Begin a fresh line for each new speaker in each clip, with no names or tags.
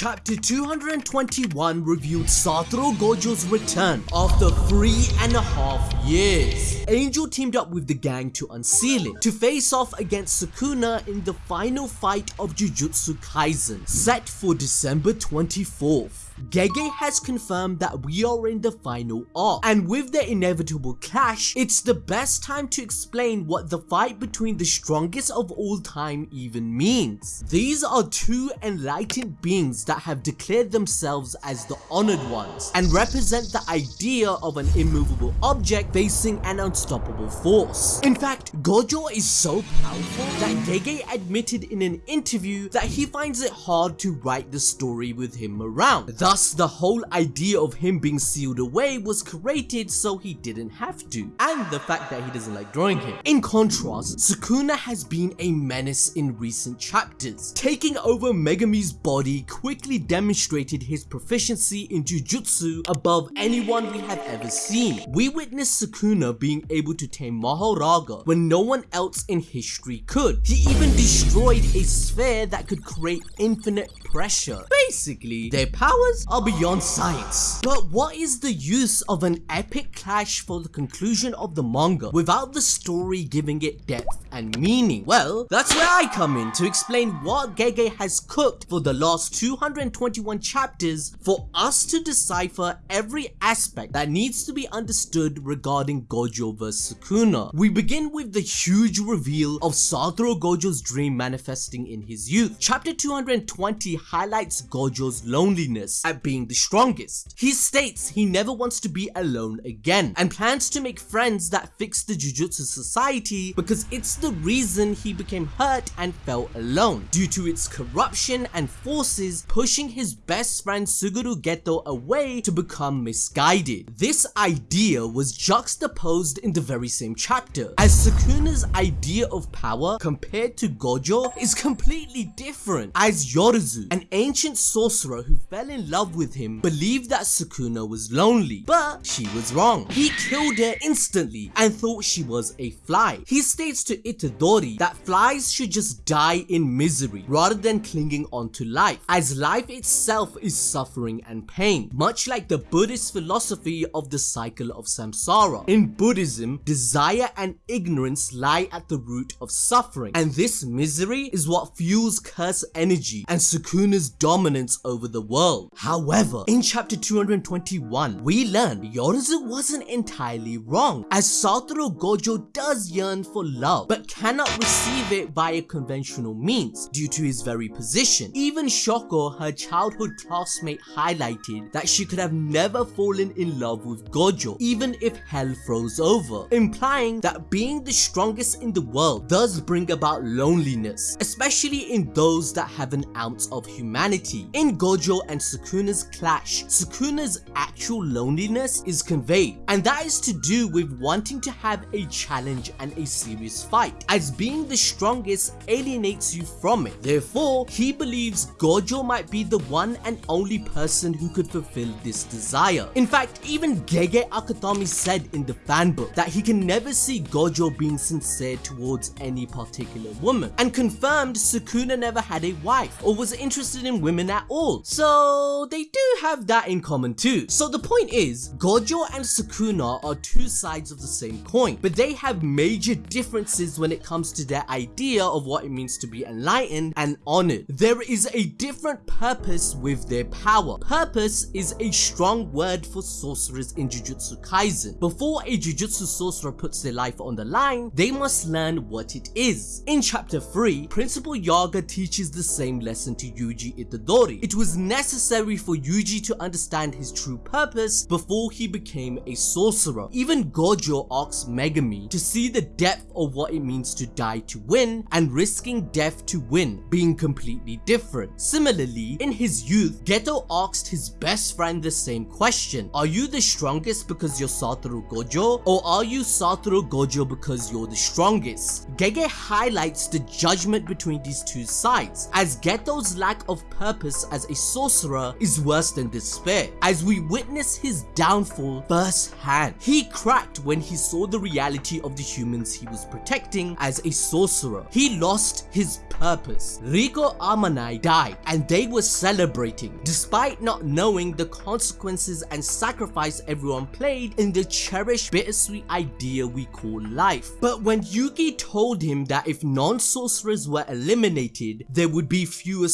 Chapter 221 revealed Satoru Gojo's return after three and a half years. Angel teamed up with the gang to unseal it, to face off against Sukuna in the final fight of Jujutsu Kaisen, set for December 24th. Gege has confirmed that we are in the final arc, and with the inevitable clash, it's the best time to explain what the fight between the strongest of all time even means. These are two enlightened beings that have declared themselves as the honored ones, and represent the idea of an immovable object facing an unstoppable force. In fact, Gojo is so powerful that Gege admitted in an interview that he finds it hard to write the story with him around. Thus, the whole idea of him being sealed away was created so he didn't have to, and the fact that he doesn't like drawing him. In contrast, Sukuna has been a menace in recent chapters. Taking over Megumi's body quickly demonstrated his proficiency in Jujutsu above anyone we have ever seen. We witnessed Sukuna being able to tame Mahoraga when no one else in history could. He even destroyed a sphere that could create infinite pressure. Basically, their powers are beyond science. But what is the use of an epic clash for the conclusion of the manga without the story giving it depth and meaning? Well, that's where I come in to explain what Gege has cooked for the last 221 chapters for us to decipher every aspect that needs to be understood regarding Gojo vs Sukuna. We begin with the huge reveal of Satoru Gojo's dream manifesting in his youth. Chapter 220 highlights Gojo's loneliness at being the strongest. He states he never wants to be alone again and plans to make friends that fix the Jujutsu society because it's the reason he became hurt and felt alone due to its corruption and forces pushing his best friend Suguru Geto away to become misguided. This idea was juxtaposed in the very same chapter as Sukuna's idea of power compared to Gojo is completely different as Yorozu an ancient sorcerer who fell in love with him believed that Sukuna was lonely, but she was wrong. He killed her instantly and thought she was a fly. He states to Itadori that flies should just die in misery rather than clinging on to life, as life itself is suffering and pain, much like the Buddhist philosophy of the cycle of samsara. In Buddhism, desire and ignorance lie at the root of suffering, and this misery is what fuels curse energy and Sukuna Sukuna's dominance over the world. However, in chapter 221, we learn Yorozu wasn't entirely wrong, as Satoru Gojo does yearn for love, but cannot receive it via conventional means due to his very position. Even Shoko, her childhood classmate, highlighted that she could have never fallen in love with Gojo, even if hell froze over, implying that being the strongest in the world does bring about loneliness, especially in those that have an ounce of humanity. In Gojo and Sukuna's clash, Sukuna's actual loneliness is conveyed, and that is to do with wanting to have a challenge and a serious fight, as being the strongest alienates you from it. Therefore, he believes Gojo might be the one and only person who could fulfill this desire. In fact, even Gege Akutami said in the fanbook that he can never see Gojo being sincere towards any particular woman, and confirmed Sukuna never had a wife or was interested interested in women at all. So they do have that in common too. So the point is, Gojo and Sukuna are two sides of the same coin, but they have major differences when it comes to their idea of what it means to be enlightened and honored. There is a different purpose with their power. Purpose is a strong word for sorcerers in Jujutsu Kaisen. Before a Jujutsu sorcerer puts their life on the line, they must learn what it is. In chapter 3, Principal Yaga teaches the same lesson to you Yuji Itadori. It was necessary for Yuji to understand his true purpose before he became a sorcerer. Even Gojo asks Megumi to see the depth of what it means to die to win and risking death to win being completely different. Similarly, in his youth, Geto asked his best friend the same question. Are you the strongest because you're Satoru Gojo or are you Satoru Gojo because you're the strongest? Gege highlights the judgment between these two sides as Geto's life lack of purpose as a sorcerer is worse than despair, as we witness his downfall firsthand. He cracked when he saw the reality of the humans he was protecting as a sorcerer. He lost his purpose. Riko Amanai died and they were celebrating despite not knowing the consequences and sacrifice everyone played in the cherished bittersweet idea we call life. But when Yuki told him that if non-sorcerers were eliminated, there would be fewer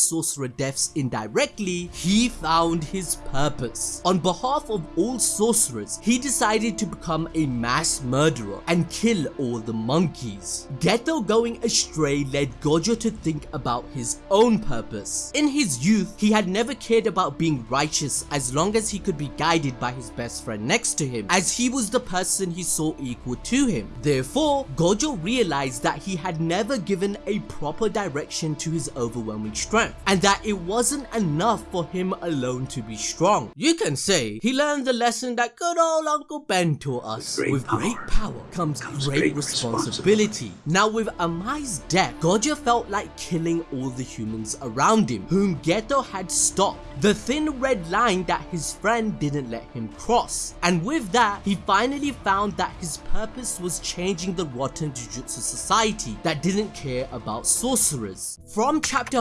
deaths indirectly, he found his purpose. On behalf of all sorcerers, he decided to become a mass murderer and kill all the monkeys. Geto going astray led Gojo to think about his own purpose. In his youth, he had never cared about being righteous as long as he could be guided by his best friend next to him, as he was the person he saw equal to him. Therefore, Gojo realized that he had never given a proper direction to his overwhelming strength, and that it wasn't enough for him alone to be strong. You can say he learned the lesson that good old Uncle Ben taught us.
With great
With
power
great power comes,
comes
great,
great
responsibility. Now with Amai's death, Gojo felt like killing all the humans around him, whom Geto had stopped. The thin red line that his friend didn't let him cross. And with that, he finally found that his purpose was changing the rotten Jujutsu society that didn't care about sorcerers. From chapter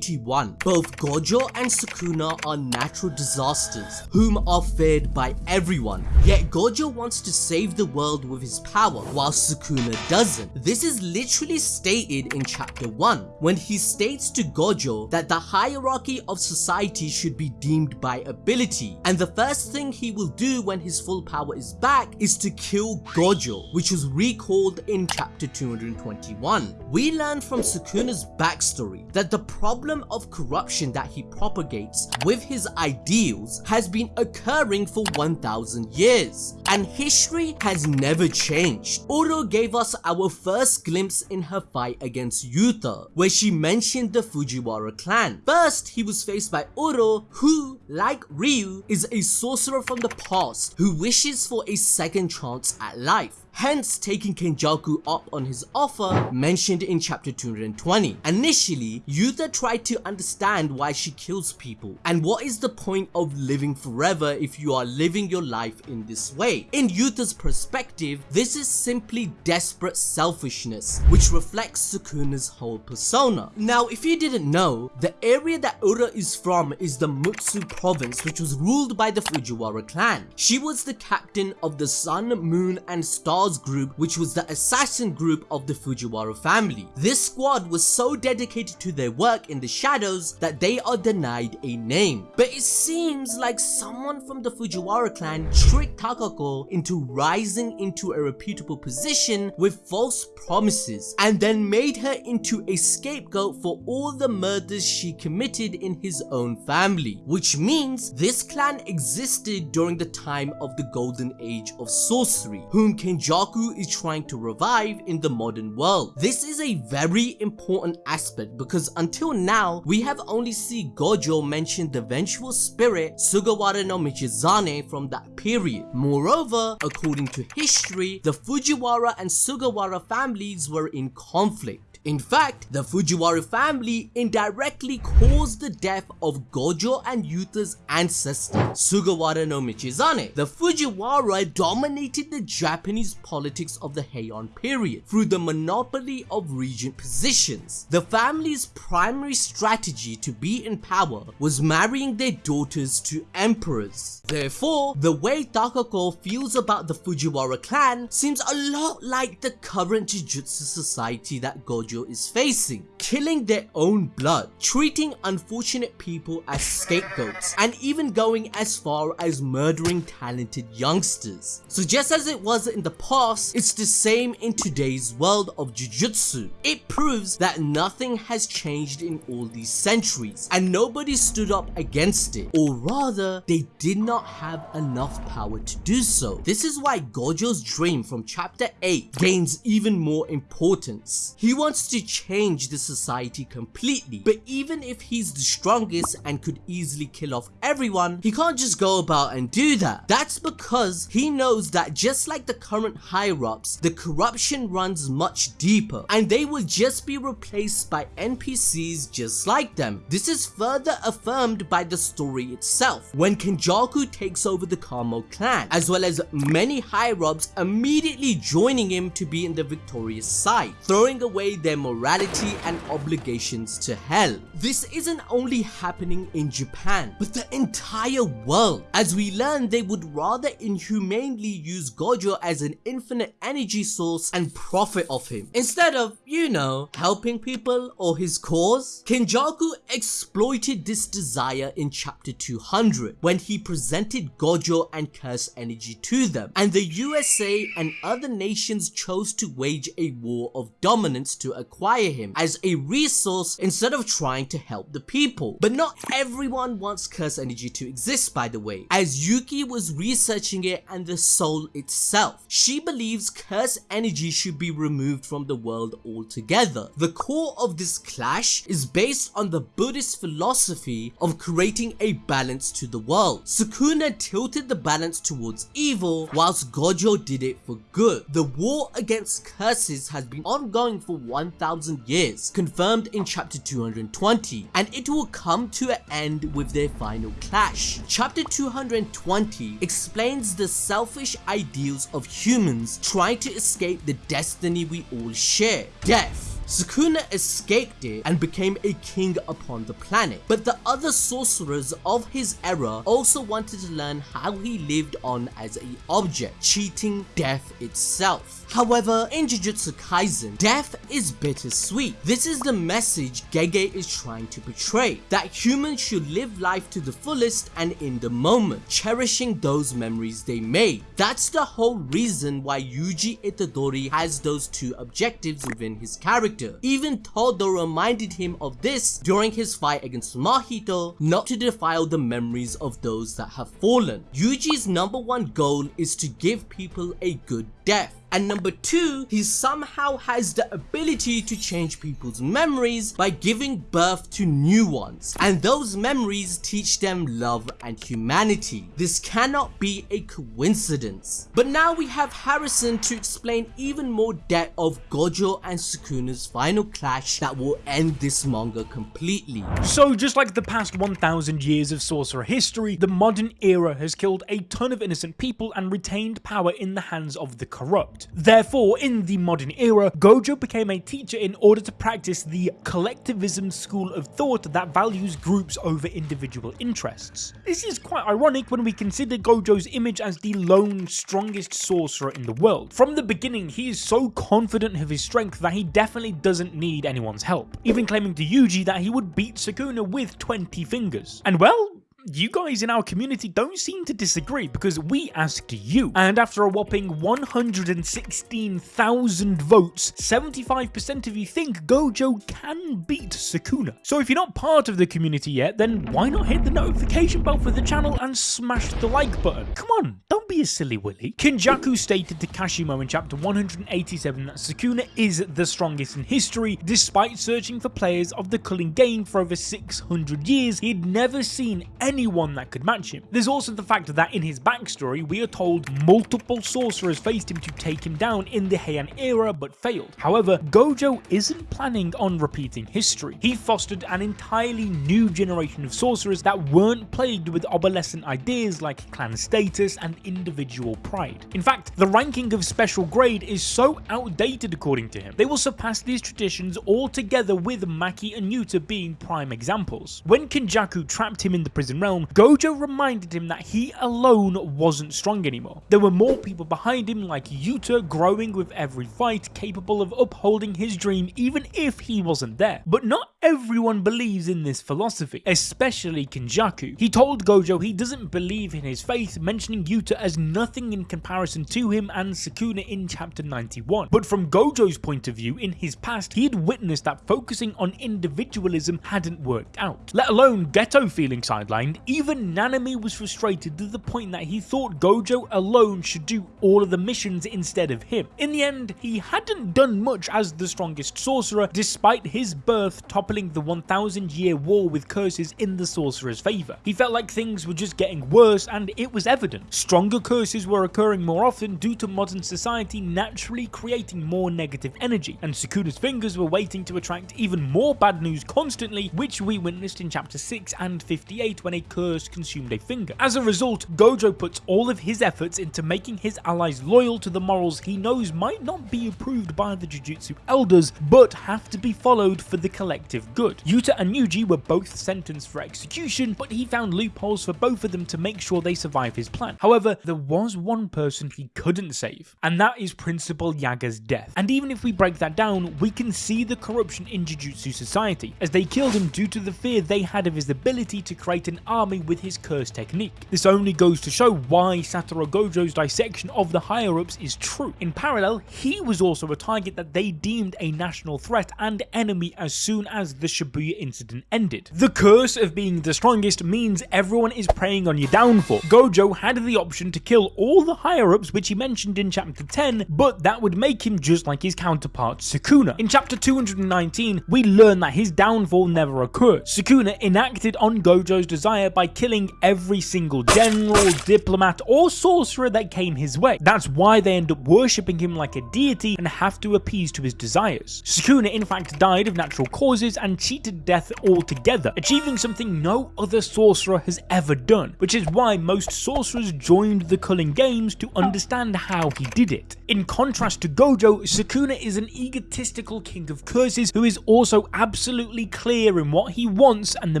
181, both Gojo and Sukuna are natural disasters, whom are feared by everyone. Yet Gojo wants to save the world with his power, while Sukuna doesn't. This is literally stated in chapter 1, when he states to Gojo that the hierarchy of society should be deemed by ability, and the first thing he will do when his full power is back is to kill Gojo, which was recalled in chapter 221. We learn from Sukuna's backstory that the problem of corruption that he propagates with his ideals has been occurring for 1000 years, and history has never changed. Uro gave us our first glimpse in her fight against Yuta, where she mentioned the Fujiwara clan. First, he was faced by Uro, who, like Ryu, is a sorcerer from the past who wishes for a second chance at life hence taking Kenjaku up on his offer mentioned in chapter 220. Initially, Yuta tried to understand why she kills people and what is the point of living forever if you are living your life in this way. In Yuta's perspective, this is simply desperate selfishness which reflects Sukuna's whole persona. Now if you didn't know, the area that Uro is from is the Mutsu province which was ruled by the Fujiwara clan. She was the captain of the Sun, Moon and Group which was the assassin group of the Fujiwara family. This squad was so dedicated to their work in the shadows that they are denied a name. But it seems like someone from the Fujiwara clan tricked Takako into rising into a reputable position with false promises and then made her into a scapegoat for all the murders she committed in his own family. Which means this clan existed during the time of the golden age of sorcery, whom Kenjaku is trying to revive in the modern world. This is a very important aspect because until now, we have only seen Gojo mention the vengeful spirit Sugawara no Michizane from that period. Moreover, according to history, the Fujiwara and Sugawara families were in conflict. In fact, the Fujiwara family indirectly caused the death of Gojo and Yuta's ancestor, Sugawara no Michizane. The Fujiwara dominated the Japanese politics of the Heian period through the monopoly of regent positions. The family's primary strategy to be in power was marrying their daughters to emperors. Therefore, the way Takako feels about the Fujiwara clan seems a lot like the current Jujutsu society that Gojo is facing, killing their own blood, treating unfortunate people as scapegoats, and even going as far as murdering talented youngsters. So just as it was in the past, it's the same in today's world of Jujutsu. It proves that nothing has changed in all these centuries, and nobody stood up against it, or rather, they did not have enough power to do so. This is why Gojo's dream from chapter 8 gains even more importance. He wants wants to change the society completely. But even if he's the strongest and could easily kill off everyone, he can't just go about and do that. That's because he knows that just like the current higher-ups, the corruption runs much deeper and they will just be replaced by NPCs just like them. This is further affirmed by the story itself, when Kenjaku takes over the Kamo clan, as well as many higher-ups immediately joining him to be in the victorious side, throwing away their morality and obligations to hell. This isn't only happening in Japan, but the entire world, as we learn they would rather inhumanely use Gojo as an infinite energy source and profit off him, instead of, you know, helping people or his cause. Kenjaku exploited this desire in chapter 200 when he presented Gojo and Curse energy to them, and the USA and other nations chose to wage a war of dominance to acquire him as a resource instead of trying to help the people. But not everyone wants Curse energy to exist by the way, as Yuki was researching it and the soul itself. She believes Curse energy should be removed from the world altogether. The core of this clash is based on the Buddhist philosophy of creating a balance to the world. Sukuna tilted the balance towards evil whilst Gojo did it for good. The war against curses has been ongoing for 1000 years, confirmed in chapter 220, and it will come to an end with their final clash. Chapter 220 explains the selfish ideals of humans trying to escape the destiny we all share, death. Sukuna escaped it and became a king upon the planet, but the other sorcerers of his era also wanted to learn how he lived on as a object, cheating death itself. However, in Jujutsu Kaisen, death is bittersweet. This is the message Gege is trying to portray, that humans should live life to the fullest and in the moment, cherishing those memories they made. That's the whole reason why Yuji Itadori has those two objectives within his character. Even Todo reminded him of this during his fight against Mahito, not to defile the memories of those that have fallen. Yuji's number one goal is to give people a good death. And number two, he somehow has the ability to change people's memories by giving birth to new ones. And those memories teach them love and humanity. This cannot be a coincidence. But now we have Harrison to explain even more depth of Gojo and Sukuna's final clash that will end this manga completely.
So just like the past 1000 years of sorcerer history, the modern era has killed a ton of innocent people and retained power in the hands of the corrupt. Therefore, in the modern era, Gojo became a teacher in order to practice the collectivism school of thought that values groups over individual interests. This is quite ironic when we consider Gojo's image as the lone strongest sorcerer in the world. From the beginning, he is so confident of his strength that he definitely doesn't need anyone's help, even claiming to Yuji that he would beat Sukuna with 20 fingers. And well, you guys in our community don't seem to disagree because we asked you. And after a whopping 116,000 votes, 75% of you think Gojo can beat Sukuna. So if you're not part of the community yet, then why not hit the notification bell for the channel and smash the like button? Come on, don't be a silly willy. Kenjaku stated to Kashimo in chapter 187 that Sukuna is the strongest in history, despite searching for players of the Culling game for over 600 years, he'd never seen any anyone that could match him. There's also the fact that in his backstory, we are told multiple sorcerers faced him to take him down in the Heian era but failed. However, Gojo isn't planning on repeating history. He fostered an entirely new generation of sorcerers that weren't plagued with obsolescent ideas like clan status and individual pride. In fact, the ranking of special grade is so outdated according to him, they will surpass these traditions altogether with Maki and Yuta being prime examples. When Kenjaku trapped him in the prison realm, Gojo reminded him that he alone wasn't strong anymore. There were more people behind him like Yuta growing with every fight, capable of upholding his dream even if he wasn't there. But not everyone believes in this philosophy, especially Kenjaku. He told Gojo he doesn't believe in his faith, mentioning Yuta as nothing in comparison to him and Sukuna in chapter 91. But from Gojo's point of view, in his past, he had witnessed that focusing on individualism hadn't worked out. Let alone Geto feeling sidelined, even Nanami was frustrated to the point that he thought Gojo alone should do all of the missions instead of him. In the end, he hadn't done much as the strongest sorcerer, despite his birth toppling the 1000 year war with curses in the sorcerer's favour. He felt like things were just getting worse and it was evident. Stronger curses were occurring more often due to modern society naturally creating more negative energy, and Sukuna's fingers were waiting to attract even more bad news constantly, which we witnessed in chapter 6 and 58 when a curse consumed a finger. As a result, Gojo puts all of his efforts into making his allies loyal to the morals he knows might not be approved by the Jujutsu elders, but have to be followed for the collective good. Yuta and Yuji were both sentenced for execution, but he found loopholes for both of them to make sure they survive his plan. However, there was one person he couldn't save, and that is Principal Yaga's death. And even if we break that down, we can see the corruption in Jujutsu society, as they killed him due to the fear they had of his ability to create an army with his curse technique. This only goes to show why Satoru Gojo's dissection of the higher-ups is true. In parallel, he was also a target that they deemed a national threat and enemy as soon as the Shibuya incident ended. The curse of being the strongest means everyone is preying on your downfall. Gojo had the option to kill all the higher-ups which he mentioned in chapter 10, but that would make him just like his counterpart Sukuna. In chapter 219, we learn that his downfall never occurred. Sukuna enacted on Gojo's desire by killing every single general, diplomat, or sorcerer that came his way. That's why they end up worshipping him like a deity and have to appease to his desires. Sukuna in fact died of natural causes and cheated death altogether, achieving something no other sorcerer has ever done, which is why most sorcerers joined the Culling Games to understand how he did it. In contrast to Gojo, Sukuna is an egotistical king of curses who is also absolutely clear in what he wants and the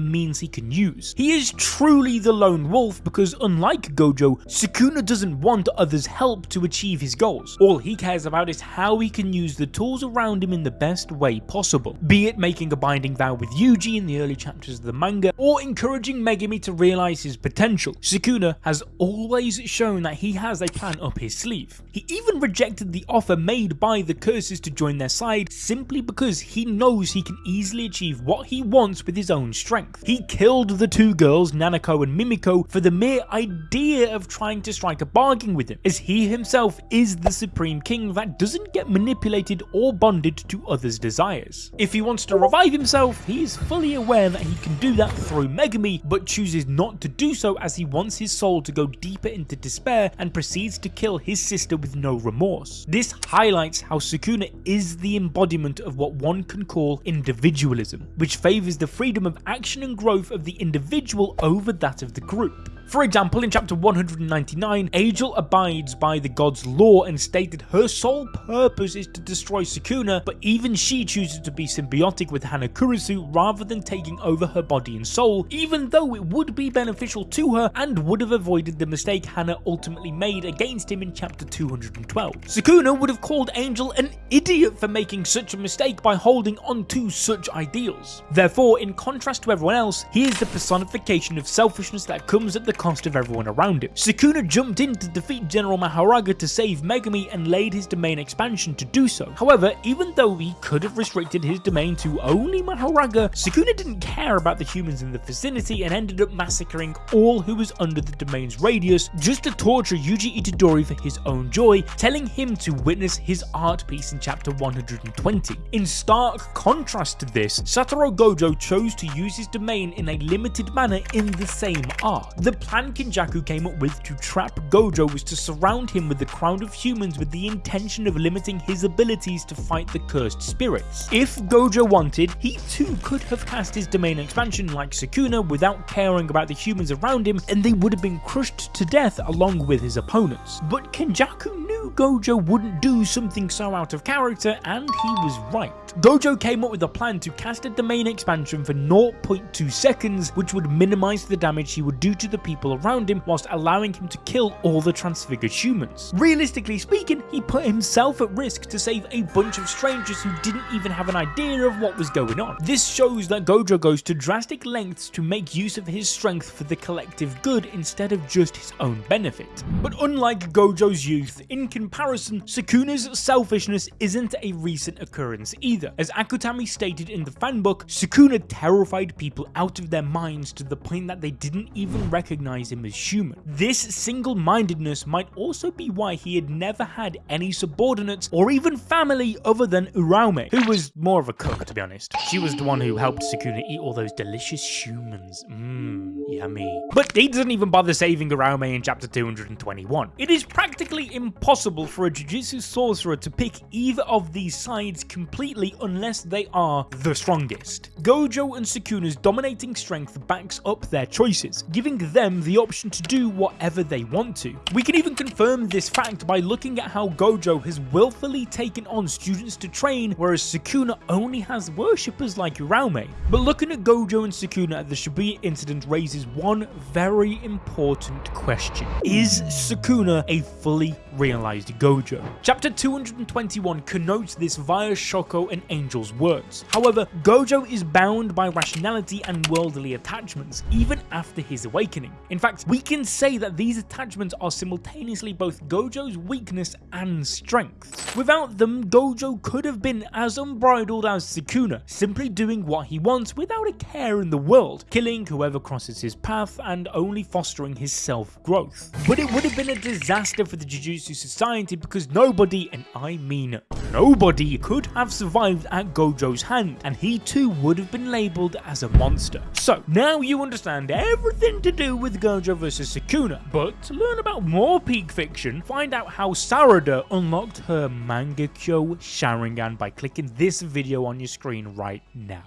means he can use. He is truly the lone wolf because unlike Gojo, Sukuna doesn't want others help to achieve his goals. All he cares about is how he can use the tools around him in the best way possible, be it making a binding vow with Yuji in the early chapters of the manga, or encouraging Megumi to realize his potential. Sukuna has always shown that he has a plan up his sleeve. He even rejected the offer made by the curses to join their side simply because he knows he can easily achieve what he wants with his own strength. He killed the two girls, Nanako and Mimiko, for the mere idea of trying to strike a bargain with him, as he himself is the supreme king that doesn't get manipulated or bonded to others' desires. If he wants to revive himself, he is fully aware that he can do that through Megumi, but chooses not to do so as he wants his soul to go deeper into despair and proceeds to kill his sister with no remorse. This highlights how Sukuna is the embodiment of what one can call individualism, which favours the freedom of action and growth of the individual over that of the group. For example, in chapter 199, Angel abides by the god's law and stated her sole purpose is to destroy Sukuna, but even she chooses to be symbiotic with Hana Kurusu rather than taking over her body and soul, even though it would be beneficial to her and would have avoided the mistake Hana ultimately made against him in chapter 212. Sukuna would have called Angel an idiot for making such a mistake by holding on to such ideals. Therefore, in contrast to everyone else, he is the personification of selfishness that comes at the cost of everyone around him. Sukuna jumped in to defeat General Mahoraga to save Megumi and laid his domain expansion to do so. However, even though he could have restricted his domain to only Mahoraga, Sukuna didn't care about the humans in the vicinity and ended up massacring all who was under the domain's radius just to torture Yuji Itadori for his own joy, telling him to witness his art piece in chapter 120. In stark contrast to this, Satoru Gojo chose to use his domain in a limited manner in the same arc. The plan Kenjaku came up with to trap Gojo was to surround him with the crowd of humans with the intention of limiting his abilities to fight the cursed spirits. If Gojo wanted, he too could have cast his domain expansion like Sukuna without caring about the humans around him and they would have been crushed to death along with his opponents. But Kenjaku knew Gojo wouldn't do something so out of character, and he was right. Gojo came up with a plan to cast a domain expansion for 0.2 seconds, which would minimize the damage he would do to the people around him whilst allowing him to kill all the transfigured humans. Realistically speaking, he put himself at risk to save a bunch of strangers who didn't even have an idea of what was going on. This shows that Gojo goes to drastic lengths to make use of his strength for the collective good instead of just his own benefit. But unlike Gojo's youth, in comparison, Sukuna's selfishness isn't a recent occurrence either. As Akutami stated in the fanbook, Sukuna terrified people out of their minds to the point that they didn't even recognize him as human. This single-mindedness might also be why he had never had any subordinates or even family other than Uraume, who was more of a cook to be honest. She was the one who helped Sukuna eat all those delicious humans. Mmm, yummy. But he doesn't even bother saving Uraume in chapter 221. It is practically impossible for a Jujutsu sorcerer to pick either of these sides completely unless they are the strongest. Gojo and Sukuna's dominating strength backs up their choices, giving them the option to do whatever they want to. We can even confirm this fact by looking at how Gojo has willfully taken on students to train, whereas Sukuna only has worshippers like Uraume. But looking at Gojo and Sukuna at the Shibuya incident raises one very important question. Is Sukuna a fully realized Gojo? Chapter 221 connotes this via Shoko and Angel's words. However, Gojo is bound by rationality and worldly attachments, even after his awakening. In fact, we can say that these attachments are simultaneously both Gojo's weakness and strength. Without them, Gojo could have been as unbridled as Sukuna, simply doing what he wants without a care in the world, killing whoever crosses his path and only fostering his self-growth. But it would have been a disaster for the Jujutsu Society because nobody, and I mean nobody, could have survived at Gojo's hand, and he too would have been labelled as a monster. So, now you understand everything to do with Gojo vs Sukuna, but to learn about more Peak Fiction, find out how Sarada unlocked her Mangekyo Sharingan by clicking this video on your screen right now.